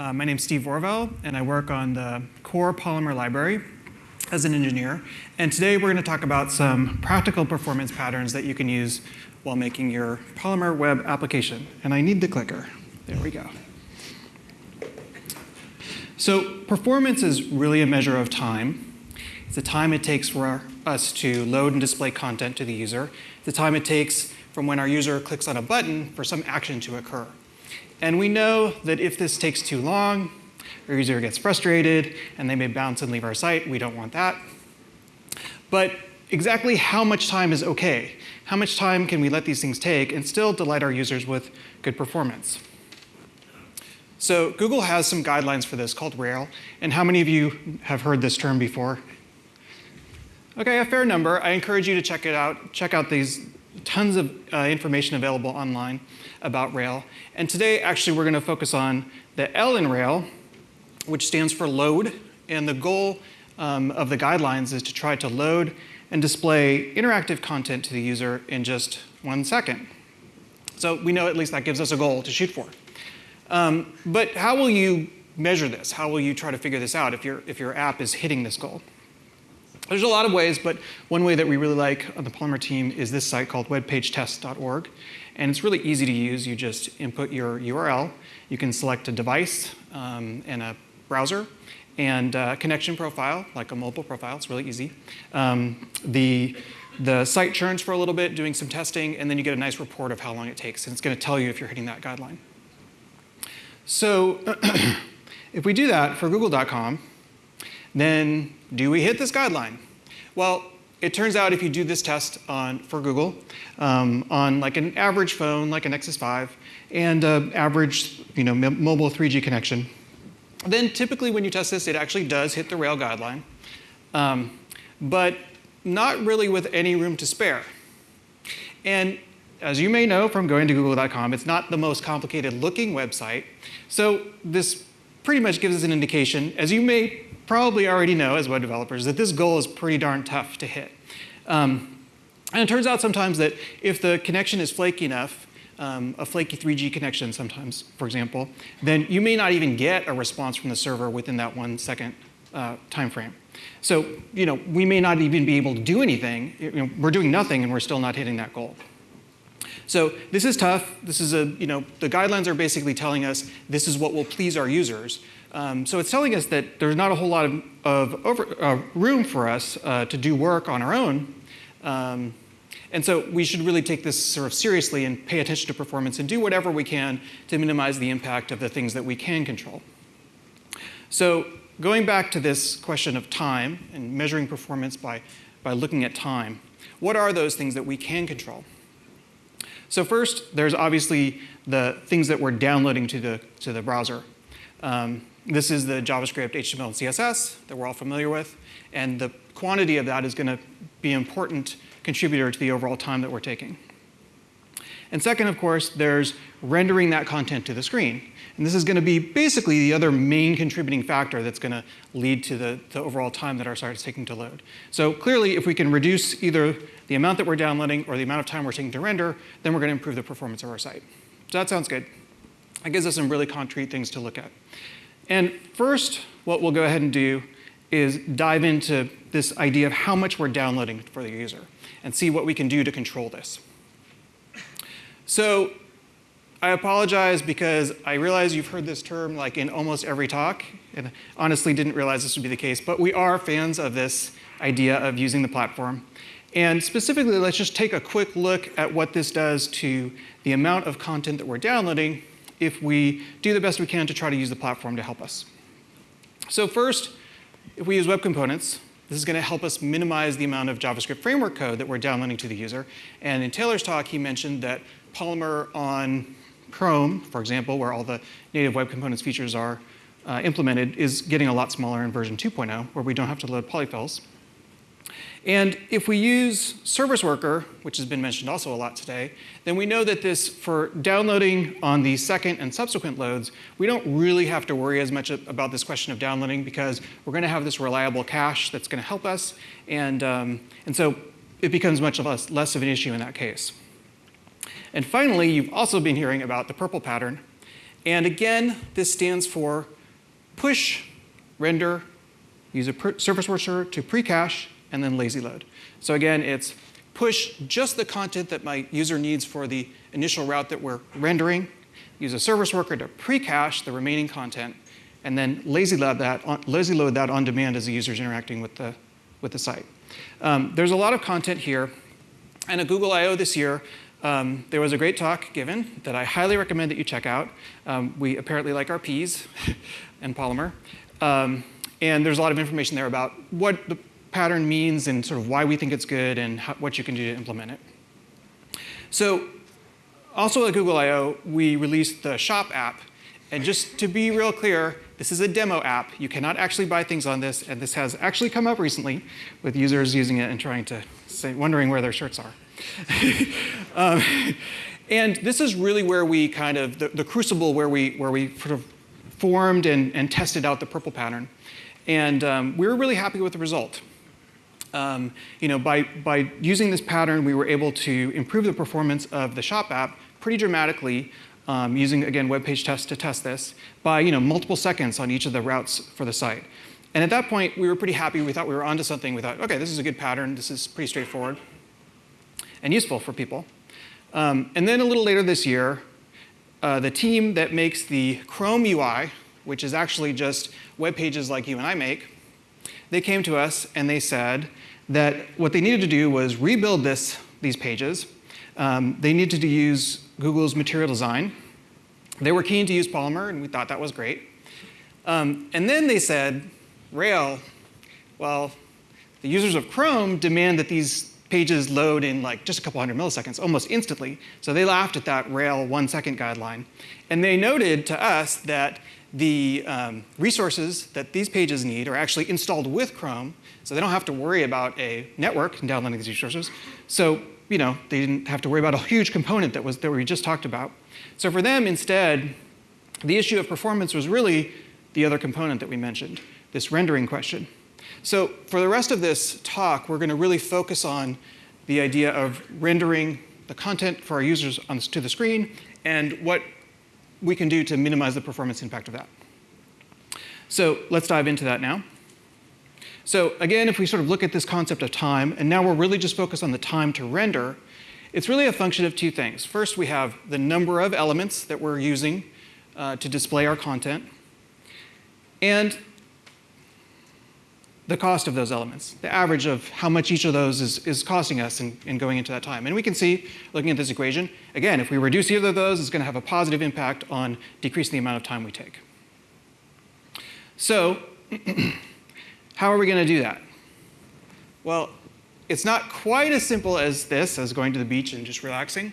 Uh, my name's Steve Orvell, and I work on the core Polymer library as an engineer. And today we're going to talk about some practical performance patterns that you can use while making your Polymer web application. And I need the clicker. There we go. So performance is really a measure of time. It's the time it takes for us to load and display content to the user. The time it takes from when our user clicks on a button for some action to occur. And we know that if this takes too long, our user gets frustrated and they may bounce and leave our site. We don't want that. But exactly how much time is okay? How much time can we let these things take and still delight our users with good performance? So Google has some guidelines for this called Rail. And how many of you have heard this term before? Okay, a fair number. I encourage you to check it out. Check out these tons of uh, information available online about Rail. And today, actually, we're going to focus on the L in Rail, which stands for load. And the goal um, of the guidelines is to try to load and display interactive content to the user in just one second. So we know at least that gives us a goal to shoot for. Um, but how will you measure this? How will you try to figure this out if, your if your app is hitting this goal? There's a lot of ways, but one way that we really like on the Polymer team is this site called webpagetest.org. And it's really easy to use. You just input your URL. You can select a device um, and a browser and a connection profile, like a mobile profile. It's really easy. Um, the, the site churns for a little bit, doing some testing, and then you get a nice report of how long it takes. And it's going to tell you if you're hitting that guideline. So if we do that for google.com, then do we hit this guideline? Well, it turns out if you do this test on, for Google um, on like an average phone, like a Nexus 5, and an average you know, mobile 3G connection, then typically when you test this, it actually does hit the Rail guideline, um, but not really with any room to spare. And as you may know from going to google.com, it's not the most complicated looking website. So this pretty much gives us an indication, as you may probably already know as web developers that this goal is pretty darn tough to hit. Um, and it turns out sometimes that if the connection is flaky enough, um, a flaky 3G connection sometimes, for example, then you may not even get a response from the server within that one second uh, time frame. So, you know, we may not even be able to do anything. You know, we're doing nothing and we're still not hitting that goal. So this is tough. This is a, you know, the guidelines are basically telling us this is what will please our users. Um, so it's telling us that there's not a whole lot of, of over, uh, room for us uh, to do work on our own. Um, and so we should really take this sort of seriously and pay attention to performance and do whatever we can to minimize the impact of the things that we can control. So going back to this question of time and measuring performance by, by looking at time, what are those things that we can control? So first, there's obviously the things that we're downloading to the, to the browser. Um, this is the JavaScript, HTML, and CSS that we're all familiar with. And the quantity of that is going to be an important contributor to the overall time that we're taking. And second, of course, there's rendering that content to the screen. And this is going to be basically the other main contributing factor that's going to lead to the, the, overall time that our site is taking to load. So clearly, if we can reduce either the amount that we're downloading or the amount of time we're taking to render, then we're going to improve the performance of our site. So that sounds good. That gives us some really concrete things to look at. And first, what we'll go ahead and do is dive into this idea of how much we're downloading for the user and see what we can do to control this. So I apologize because I realize you've heard this term like in almost every talk, and honestly didn't realize this would be the case, but we are fans of this idea of using the platform. And specifically, let's just take a quick look at what this does to the amount of content that we're downloading if we do the best we can to try to use the platform to help us. So first, if we use web components, this is going to help us minimize the amount of JavaScript framework code that we're downloading to the user. And in Taylor's talk, he mentioned that Polymer on Chrome, for example, where all the native web components features are uh, implemented, is getting a lot smaller in version 2.0, where we don't have to load polyfills. And if we use Service Worker, which has been mentioned also a lot today, then we know that this, for downloading on the second and subsequent loads, we don't really have to worry as much about this question of downloading because we're going to have this reliable cache that's going to help us. And, um, and so it becomes much less, less of an issue in that case. And finally, you've also been hearing about the purple pattern. And again, this stands for push, render, use a service worker to pre-cache, and then lazy load. So again, it's push just the content that my user needs for the initial route that we're rendering, use a service worker to pre-cache the remaining content, and then lazy load that on, lazy load that on demand as the user is interacting with the, with the site. Um, there's a lot of content here. And at Google I.O. this year, um, there was a great talk given that I highly recommend that you check out. Um, we apparently like our peas and Polymer. Um, and there's a lot of information there about what the pattern means and sort of why we think it's good and how, what you can do to implement it. So also at Google I.O., we released the Shop app. And just to be real clear, this is a demo app. You cannot actually buy things on this, and this has actually come up recently with users using it and trying to say, wondering where their shirts are. um, and this is really where we kind of, the, the, crucible where we, where we sort of formed and, and tested out the purple pattern. And um, we were really happy with the result. Um, you know, by, by using this pattern, we were able to improve the performance of the shop app pretty dramatically um, using, again, web page tests to test this by you know, multiple seconds on each of the routes for the site. And at that point, we were pretty happy. We thought we were onto something. We thought, OK, this is a good pattern. This is pretty straightforward and useful for people. Um, and then a little later this year, uh, the team that makes the Chrome UI, which is actually just web pages like you and I make, they came to us and they said that what they needed to do was rebuild this, these pages. Um, they needed to use Google's material design. They were keen to use Polymer, and we thought that was great. Um, and then they said, Rail, well, the users of Chrome demand that these pages load in like just a couple hundred milliseconds, almost instantly. So they laughed at that Rail one second guideline. And they noted to us that the um, resources that these pages need are actually installed with Chrome, so they don't have to worry about a network downloading these resources. So you know, they didn't have to worry about a huge component that, was, that we just talked about. So for them, instead, the issue of performance was really the other component that we mentioned, this rendering question. So for the rest of this talk, we're going to really focus on the idea of rendering the content for our users to the screen and what we can do to minimize the performance impact of that. So let's dive into that now. So again, if we sort of look at this concept of time, and now we're really just focused on the time to render, it's really a function of two things. First, we have the number of elements that we're using uh, to display our content, and the cost of those elements, the average of how much each of those is, is costing us in, in going into that time. And we can see, looking at this equation, again, if we reduce either of those, it's going to have a positive impact on decreasing the amount of time we take. So How are we going to do that? Well, it's not quite as simple as this, as going to the beach and just relaxing.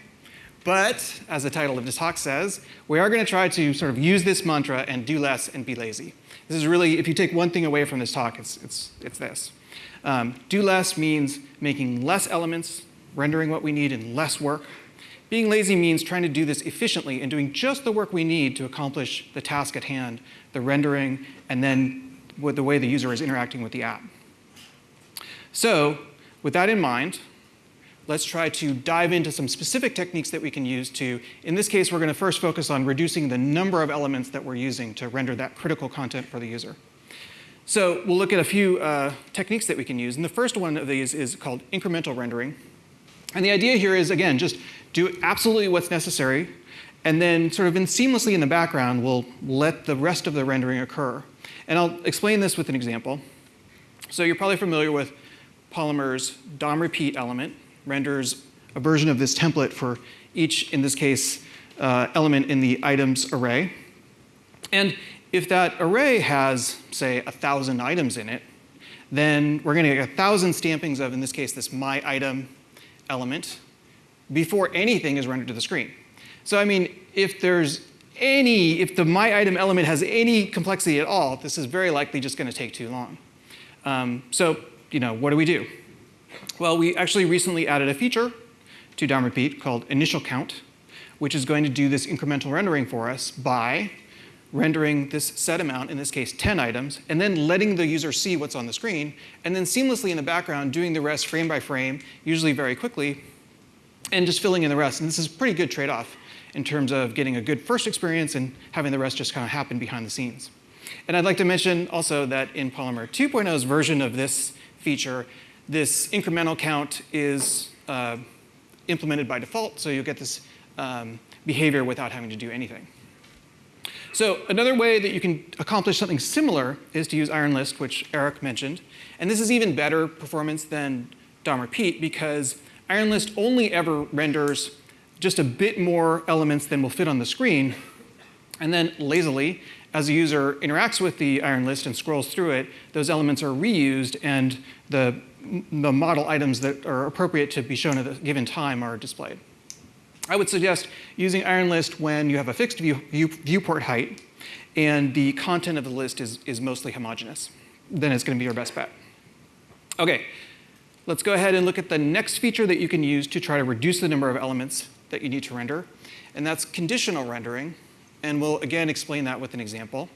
But, as the title of this talk says, we are going to try to sort of use this mantra and do less and be lazy. This is really, if you take one thing away from this talk, it's, it's, it's this. Um, do less means making less elements, rendering what we need in less work. Being lazy means trying to do this efficiently and doing just the work we need to accomplish the task at hand, the rendering, and then with the way the user is interacting with the app. So with that in mind, let's try to dive into some specific techniques that we can use to, in this case, we're going to first focus on reducing the number of elements that we're using to render that critical content for the user. So we'll look at a few uh, techniques that we can use. And the first one of these is called incremental rendering. And the idea here is, again, just do absolutely what's necessary, and then sort of in seamlessly in the background, we'll let the rest of the rendering occur. And I'll explain this with an example. So you're probably familiar with Polymer's DOM repeat element, renders a version of this template for each, in this case, uh, element in the items array. And if that array has, say, 1,000 items in it, then we're going to get 1,000 stampings of, in this case, this my item element before anything is rendered to the screen. So I mean, if there's any, if the my item element has any complexity at all, this is very likely just going to take too long. Um, so, you know, what do we do? Well, we actually recently added a feature to DOM repeat called initial count, which is going to do this incremental rendering for us by rendering this set amount, in this case 10 items, and then letting the user see what's on the screen, and then seamlessly in the background doing the rest frame by frame, usually very quickly, and just filling in the rest. And this is a pretty good trade-off in terms of getting a good first experience and having the rest just kind of happen behind the scenes. And I'd like to mention also that in Polymer 2.0's version of this feature, this incremental count is uh, implemented by default, so you'll get this um, behavior without having to do anything. So another way that you can accomplish something similar is to use iron list, which Eric mentioned. And this is even better performance than DOM repeat because iron list only ever renders just a bit more elements than will fit on the screen. And then lazily, as the user interacts with the iron list and scrolls through it, those elements are reused and the, the model items that are appropriate to be shown at a given time are displayed. I would suggest using iron list when you have a fixed view, view, viewport height and the content of the list is, is mostly homogeneous. Then it's going to be your best bet. OK, let's go ahead and look at the next feature that you can use to try to reduce the number of elements that you need to render. And that's conditional rendering. And we'll again explain that with an example.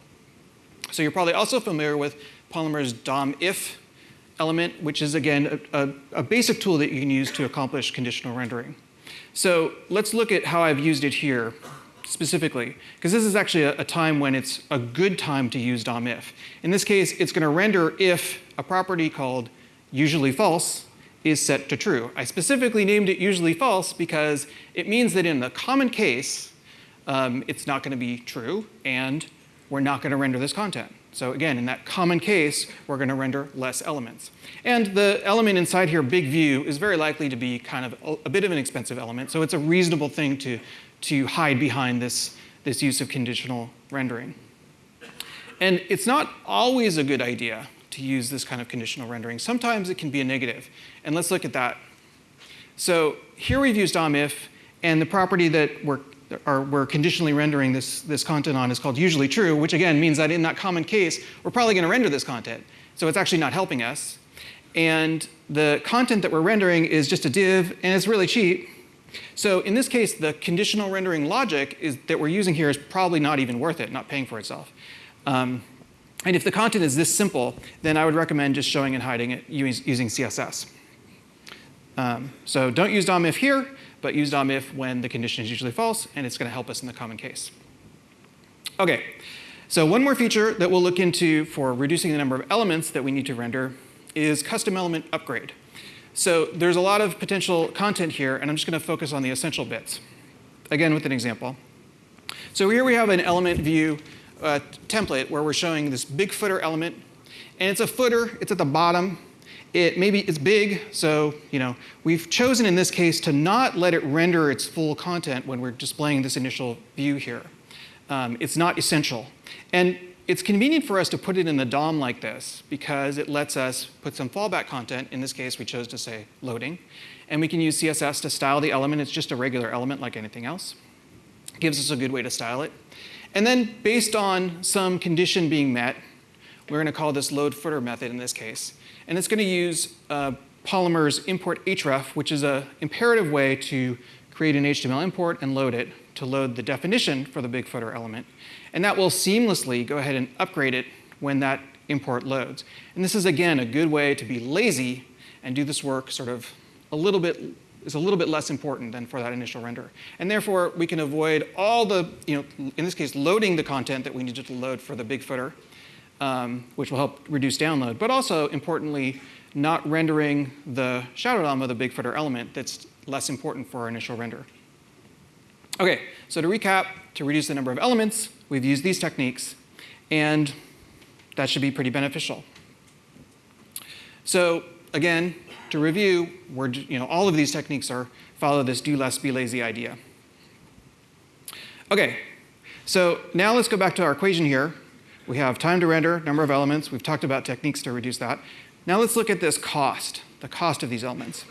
So you're probably also familiar with Polymer's DOM if element, which is again a, a, a basic tool that you can use to accomplish conditional rendering. So let's look at how I've used it here specifically, because this is actually a, a, time when it's a good time to use DOM if. In this case, it's going to render if a property called usually false is set to true. I specifically named it usually false because it means that in the common case, um, it's not going to be true, and we're not going to render this content. So again, in that common case, we're going to render less elements. And the element inside here, big view, is very likely to be kind of a, a, bit of an expensive element. So it's a reasonable thing to, to hide behind this, this use of conditional rendering. And it's not always a good idea to use this kind of conditional rendering. Sometimes it can be a negative. And let's look at that. So here we've used DOM if, and the property that we're are, we're conditionally rendering this, this content on is called usually true, which again means that in that common case, we're probably going to render this content. So it's actually not helping us. And the content that we're rendering is just a div, and it's really cheap. So in this case, the conditional rendering logic is, that we're using here is probably not even worth it, not paying for itself. Um, and if the content is this simple, then I would recommend just showing and hiding it using CSS. Um, so don't use DOM if here, but use DOM if when the condition is usually false, and it's going to help us in the common case. OK, so one more feature that we'll look into for reducing the number of elements that we need to render is custom element upgrade. So there's a lot of potential content here, and I'm just going to focus on the essential bits. Again, with an example. So here we have an element view uh, template where we're showing this big footer element. And it's a footer. It's at the bottom. It maybe it's big, so you know we've chosen in this case to not let it render its full content when we're displaying this initial view here. Um, it's not essential. And it's convenient for us to put it in the DOM like this because it lets us put some fallback content. In this case, we chose to say loading. And we can use CSS to style the element. It's just a regular element like anything else. It gives us a good way to style it. And then based on some condition being met, we're going to call this load footer method in this case. And it's going to use uh, Polymer's import href, which is an imperative way to create an HTML import and load it to load the definition for the big footer element. And that will seamlessly go ahead and upgrade it when that import loads. And this is, again, a good way to be lazy and do this work sort of a little bit is a little bit less important than for that initial render. And therefore, we can avoid all the, you know, in this case, loading the content that we needed to load for the big footer um, which will help reduce download, but also importantly, not rendering the shadow DOM of the big footer element that's less important for our initial render. Okay, so to recap, to reduce the number of elements, we've used these techniques, and that should be pretty beneficial. So again, to review, we're, you know, all of these techniques are follow this do less, be lazy idea. Okay, so now let's go back to our equation here. We have time to render, number of elements. We've talked about techniques to reduce that. Now let's look at this cost, the cost of these elements.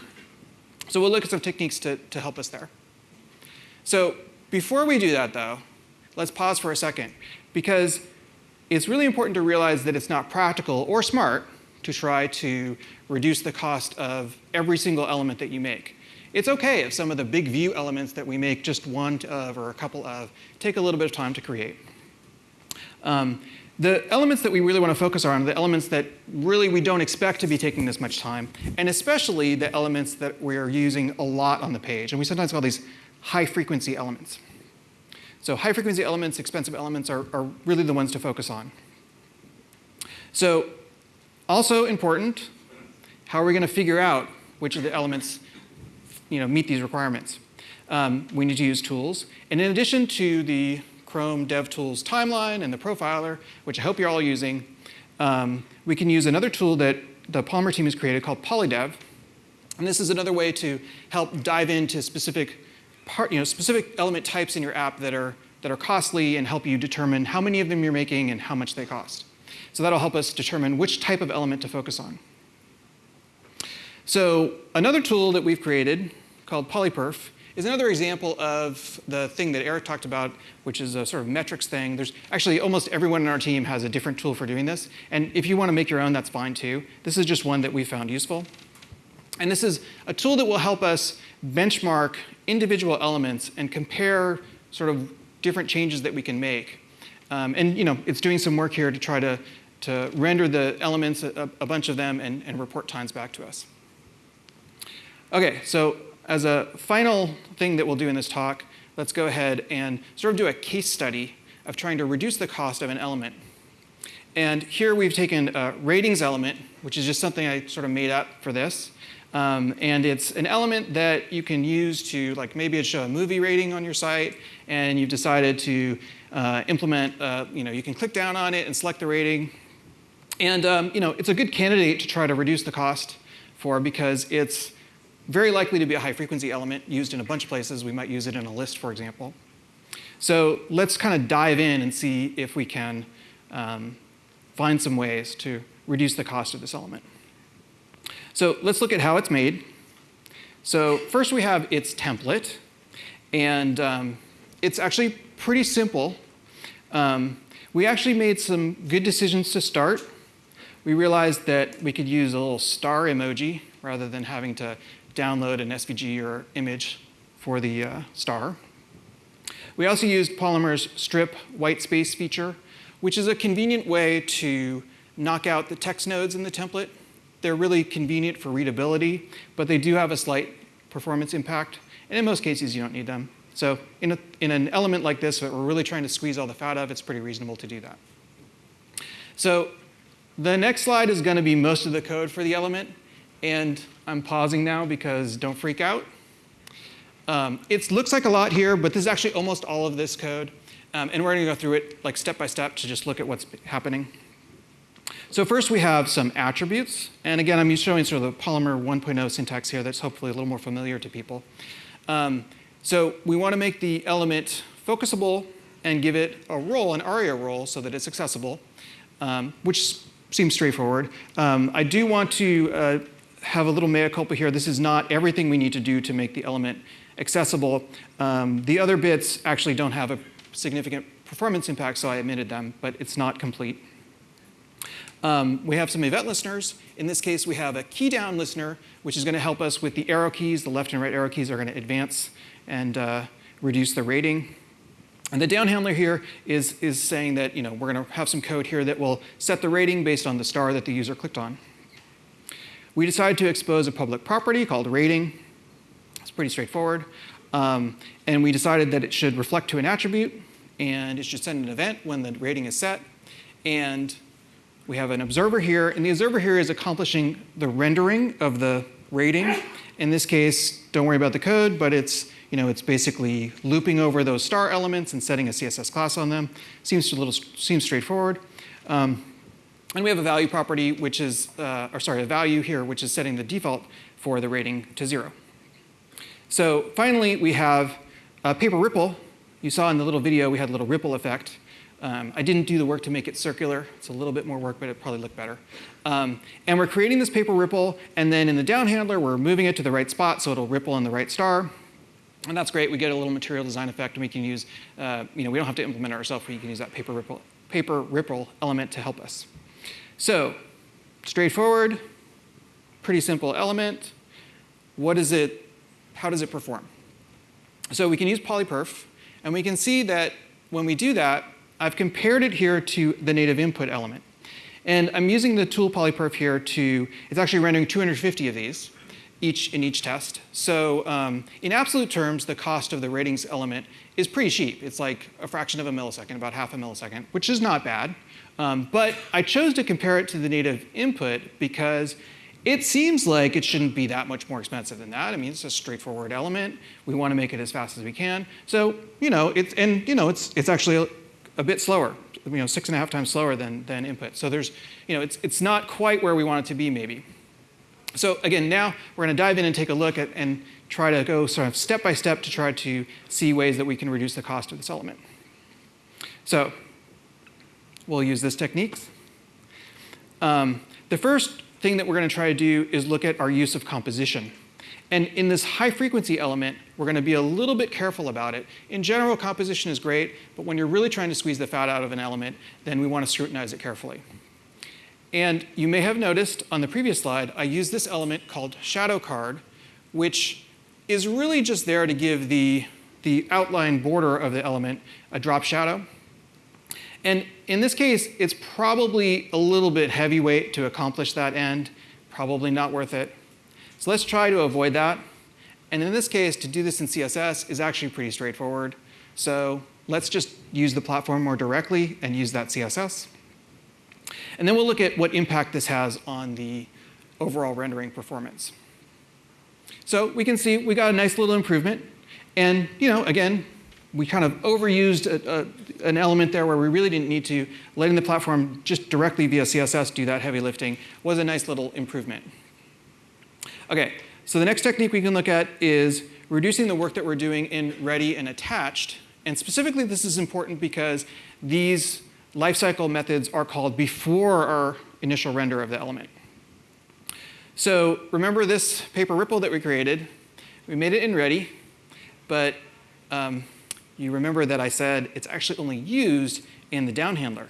So we'll look at some techniques to, to help us there. So before we do that, though, let's pause for a second, because it's really important to realize that it's not practical or smart to try to reduce the cost of every single element that you make. It's OK if some of the big view elements that we make just one of or a couple of take a little bit of time to create. Um, the elements that we really want to focus on are the elements that really we don't expect to be taking this much time, and especially the elements that we're using a lot on the page. And we sometimes call these high frequency elements. So high frequency elements, expensive elements are, are really the ones to focus on. So also important, how are we going to figure out which of the elements you know, meet these requirements? Um, we need to use tools. And in addition to the Chrome DevTools timeline and the profiler, which I hope you're all using, um, we can use another tool that the Polymer team has created called PolyDev. And this is another way to help dive into specific part, you know, specific element types in your app that are, that are costly and help you determine how many of them you're making and how much they cost. So that'll help us determine which type of element to focus on. So another tool that we've created called PolyPerf is another example of the thing that Eric talked about, which is a sort of metrics thing. There's actually almost everyone in our team has a different tool for doing this. And if you want to make your own, that's fine too. This is just one that we found useful. And this is a tool that will help us benchmark individual elements and compare sort of different changes that we can make. Um, and you know, it's doing some work here to try to, to render the elements, a, a bunch of them, and, and report times back to us. Okay, so as a final thing that we'll do in this talk, let's go ahead and sort of do a case study of trying to reduce the cost of an element. And here we've taken a ratings element, which is just something I sort of made up for this. Um, and it's an element that you can use to, like maybe it show a movie rating on your site, and you've decided to uh, implement, uh, you know, you can click down on it and select the rating. And, um, you know, it's a good candidate to try to reduce the cost for because it's very likely to be a high frequency element used in a bunch of places. We might use it in a list, for example. So let's kind of dive in and see if we can um, find some ways to reduce the cost of this element. So let's look at how it's made. So first we have its template. And um, it's actually pretty simple. Um, we actually made some good decisions to start. We realized that we could use a little star emoji rather than having to download an SVG or image for the uh, star. We also used Polymer's strip white space feature, which is a convenient way to knock out the text nodes in the template they're really convenient for readability, but they do have a slight performance impact. And in most cases, you don't need them. So in, a, in an element like this that we're really trying to squeeze all the fat out of, it's pretty reasonable to do that. So the next slide is going to be most of the code for the element. And I'm pausing now because don't freak out. Um, it looks like a lot here, but this is actually almost all of this code. Um, and we're going to go through it like step by step to just look at what's happening. So first we have some attributes. And again, I'm showing sort of the Polymer 1.0 syntax here that's hopefully a little more familiar to people. Um, so we want to make the element focusable and give it a role, an ARIA role, so that it's accessible, um, which seems straightforward. Um, I do want to uh, have a little mea culpa here. This is not everything we need to do to make the element accessible. Um, the other bits actually don't have a significant performance impact, so I omitted them, but it's not complete. Um, we have some event listeners. In this case, we have a key down listener, which is going to help us with the arrow keys. The left and right arrow keys are going to advance and uh, reduce the rating. And the down handler here is, is saying that you know, we're going to have some code here that will set the rating based on the star that the user clicked on. We decided to expose a public property called rating. It's pretty straightforward. Um, and we decided that it should reflect to an attribute, and it should send an event when the rating is set. And we have an observer here, and the observer here is accomplishing the rendering of the rating. In this case, don't worry about the code, but it's, you know, it's basically looping over those star elements and setting a CSS class on them. Seems a little seems straightforward. Um, and we have a value property, which is, uh, or sorry, a value here, which is setting the default for the rating to zero. So finally, we have a paper ripple. You saw in the little video, we had a little ripple effect. Um, I didn't do the work to make it circular. It's a little bit more work, but it probably looked better. Um, and we're creating this paper ripple, and then in the down handler, we're moving it to the right spot so it'll ripple in the right star. And that's great. We get a little material design effect, and we can use, uh, you know, we don't have to implement it ourselves. We can use that paper ripple, paper ripple element to help us. So straightforward, pretty simple element. What is it, how does it perform? So we can use polyperf, and we can see that when we do that, I've compared it here to the native input element. And I'm using the tool polyperf here to, it's actually rendering 250 of these. each in each test. So um, in absolute terms, the cost of the ratings element is pretty cheap. It's like a fraction of a millisecond, about half a millisecond, which is not bad. Um, but I chose to compare it to the native input because it seems like it shouldn't be that much more expensive than that. I mean, it's a straightforward element. We want to make it as fast as we can. So, you know, it's, and, you know, it's, it's actually a, bit slower, you know, six and a half times slower than, than input. So there's, you know, it's, it's not quite where we want it to be, maybe. So again, now we're going to dive in and take a look at and try to go sort of step by step to try to see ways that we can reduce the cost of this element. So we'll use this technique. Um, the first thing that we're going to try to do is look at our use of composition. And in this high frequency element, we're going to be a little bit careful about it. In general, composition is great, but when you're really trying to squeeze the fat out of an element, then we want to scrutinize it carefully. And you may have noticed on the previous slide, I used this element called shadow card, which is really just there to give the, the outline border of the element a drop shadow. And in this case, it's probably a little bit heavyweight to accomplish that end, probably not worth it. So let's try to avoid that. And in this case, to do this in CSS is actually pretty straightforward. So let's just use the platform more directly and use that CSS. And then we'll look at what impact this has on the overall rendering performance. So we can see we got a nice little improvement. And you know, again, we kind of overused a, a, an element there where we really didn't need to. Letting the platform just directly via CSS do that heavy lifting was a nice little improvement. Okay, so the next technique we can look at is reducing the work that we're doing in ready and attached. And specifically, this is important because these lifecycle methods are called before our initial render of the element. So remember this paper ripple that we created? We made it in ready, but um, you remember that I said it's actually only used in the down handler.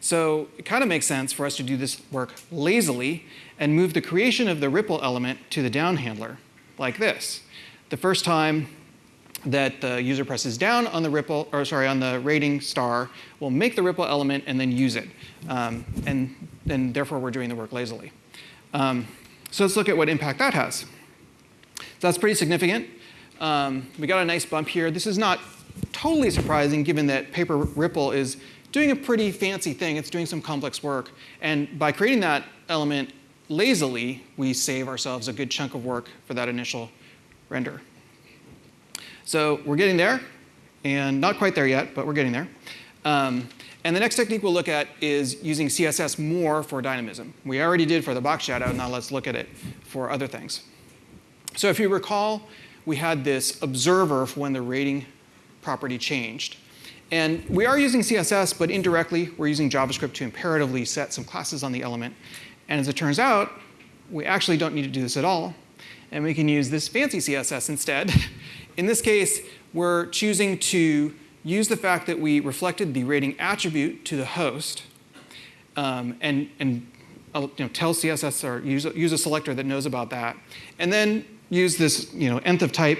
So it kind of makes sense for us to do this work lazily and move the creation of the ripple element to the down handler, like this. The first time that the user presses down on the ripple, or sorry, on the rating star, will make the ripple element and then use it. Um, and, and therefore, we're doing the work lazily. Um, so let's look at what impact that has. So that's pretty significant. Um, we got a nice bump here. This is not totally surprising given that Paper Ripple is doing a pretty fancy thing. It's doing some complex work. And by creating that element lazily, we save ourselves a good chunk of work for that initial render. So we're getting there, and not quite there yet, but we're getting there. Um, and the next technique we'll look at is using CSS more for dynamism. We already did for the box shadow, now let's look at it for other things. So if you recall, we had this observer for when the rating property changed. And we are using CSS, but indirectly, we're using JavaScript to imperatively set some classes on the element. And as it turns out, we actually don't need to do this at all. And we can use this fancy CSS instead. In this case, we're choosing to use the fact that we reflected the rating attribute to the host um, and, and uh, you know, tell CSS or use, use a selector that knows about that. And then use this you know, nth of type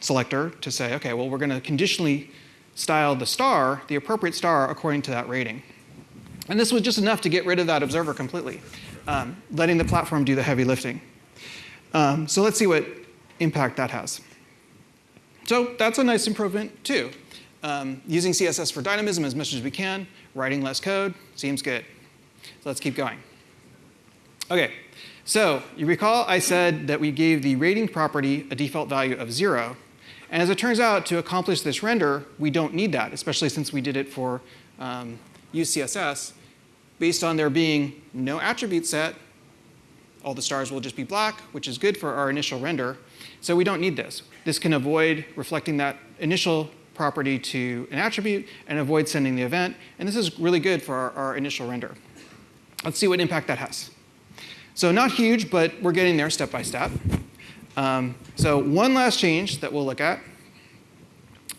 selector to say, okay, well, we're going to conditionally style the star, the appropriate star, according to that rating. And this was just enough to get rid of that observer completely, um, letting the platform do the heavy lifting. Um, so let's see what impact that has. So that's a nice improvement too. Um, using CSS for dynamism as much as we can, writing less code, seems good. So let's keep going. Okay, so you recall I said that we gave the rating property a default value of zero. And as it turns out, to accomplish this render, we don't need that, especially since we did it for um, use CSS. Based on there being no attribute set, all the stars will just be black, which is good for our initial render. So we don't need this. This can avoid reflecting that initial property to an attribute and avoid sending the event. And this is really good for our, our initial render. Let's see what impact that has. So not huge, but we're getting there step by step. Um, so one last change that we'll look at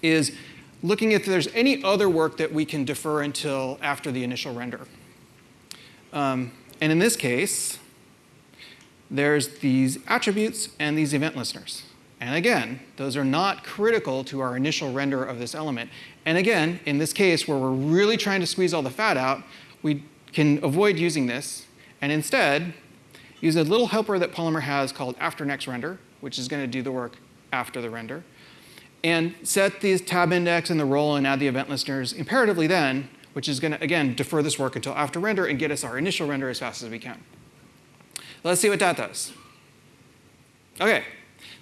is looking if there's any other work that we can defer until after the initial render. Um, and in this case, there's these attributes and these event listeners. And again, those are not critical to our initial render of this element. And again, in this case where we're really trying to squeeze all the fat out, we can avoid using this and instead use a little helper that Polymer has called after next render, which is going to do the work after the render, and set the tab index and the role and add the event listeners imperatively then, which is going to, again, defer this work until after render and get us our initial render as fast as we can. Let's see what that does. OK,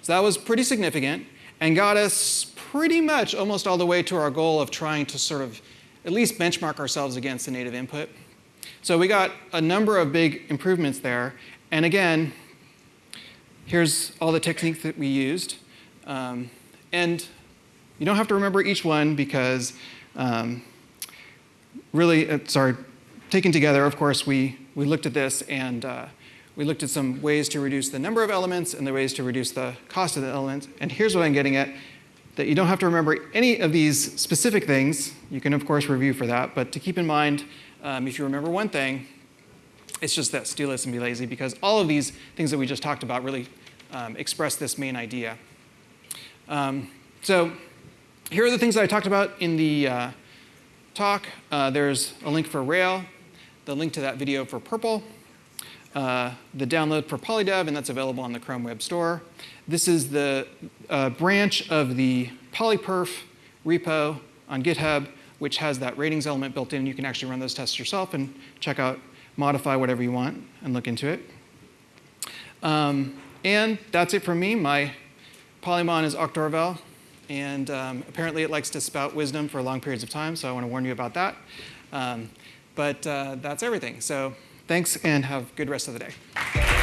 so that was pretty significant and got us pretty much almost all the way to our goal of trying to sort of at least benchmark ourselves against the native input. So we got a number of big improvements there. And again, here's all the techniques that we used. Um, and you don't have to remember each one because um, really, uh, sorry, taken together, of course, we, we looked at this and uh, we looked at some ways to reduce the number of elements and the ways to reduce the cost of the elements. And here's what I'm getting at, that you don't have to remember any of these specific things. You can, of course, review for that. But to keep in mind, um, if you remember one thing, it's just this, do less and be lazy, because all of these things that we just talked about really um, express this main idea. Um, so here are the things that I talked about in the uh, talk. Uh, there's a link for Rail, the link to that video for Purple, uh, the download for PolyDev, and that's available on the Chrome Web Store. This is the uh, branch of the polyperf repo on GitHub, which has that ratings element built in. You can actually run those tests yourself and check out, modify whatever you want and look into it. Um, and that's it from me. My Polymon is Octorvel, and um, apparently it likes to spout wisdom for long periods of time, so I want to warn you about that. Um, but uh, that's everything. So thanks, and have a good rest of the day.